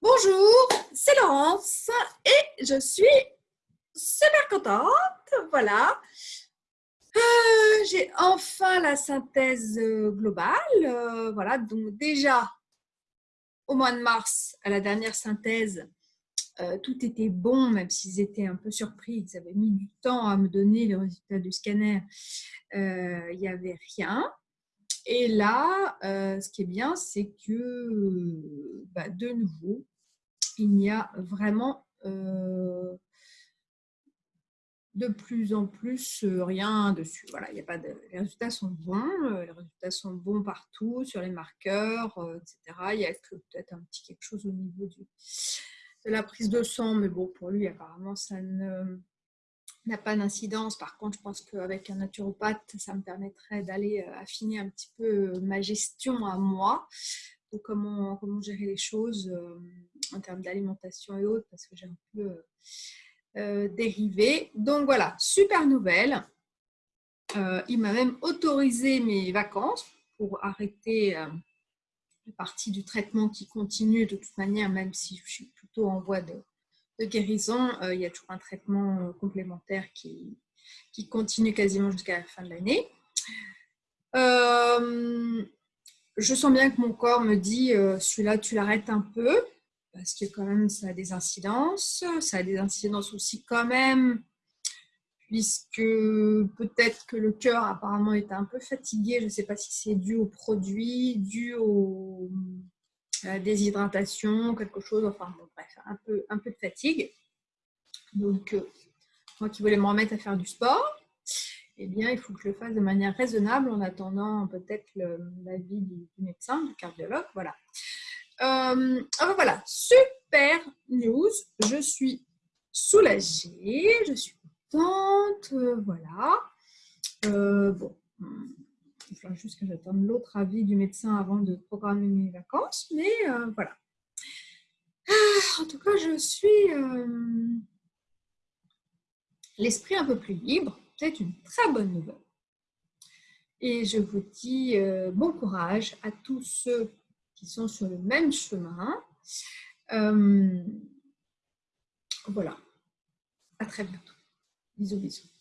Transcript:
Bonjour, c'est Laurence et je suis super contente. Voilà. Euh, j'ai enfin la synthèse euh, globale. Euh, voilà, donc déjà au mois de mars, à la dernière synthèse, tout était bon, même s'ils étaient un peu surpris. Ils avaient mis du temps à me donner les résultats du scanner. Il n'y avait rien. Et là, euh, ce qui est bien, c'est que bah, de nouveau, il n'y a vraiment euh, de plus en plus euh, rien dessus. Voilà, il y a pas de, les résultats sont bons, les résultats sont bons partout sur les marqueurs, etc. Il y a peut-être un petit quelque chose au niveau de la prise de sang, mais bon, pour lui, apparemment, ça ne n'a pas d'incidence. Par contre, je pense qu'avec un naturopathe, ça me permettrait d'aller euh, affiner un petit peu euh, ma gestion à moi, de comment, comment gérer les choses euh, en termes d'alimentation et autres, parce que j'ai un peu dérivé. Donc voilà, super nouvelle. il m'a même autorisé mes vacances pour arrêter la partie du traitement qui continue de toute manière, même si je suis plutôt en voie de, de guérison, euh, il y a toujours un traitement euh, complémentaire qui, qui continue quasiment jusqu'à la fin de l'année. Euh, je sens bien que mon corps me dit celui-là, tu l'arrêtes un peu parce que quand même ça a des incidences. Ça a des incidences aussi quand même puisque peut-être que le cœur apparemment est un peu fatigué. Je ne sais pas si c'est dû au produit, dû au, déshydratation, quelque chose, enfin bref, un peu, de fatigue. Donc, euh, moi qui voulais me remettre à faire du sport, eh bien, il faut que je le fasse de manière raisonnable en attendant peut-être l'avis du, médecin, du cardiologue. Voilà. Euh, voilà, super news. Je suis soulagée, je suis contente. Euh, voilà. bon, il juste j'attende l'autre avis du médecin avant de programmer mes vacances. Mais euh, voilà. Ah, en tout cas, je suis euh, l'esprit un peu plus libre. C'est une très bonne nouvelle. Et je vous dis euh, bon courage à tous ceux qui sont sur le même chemin. voilà. À très bientôt. Bisous, bisous.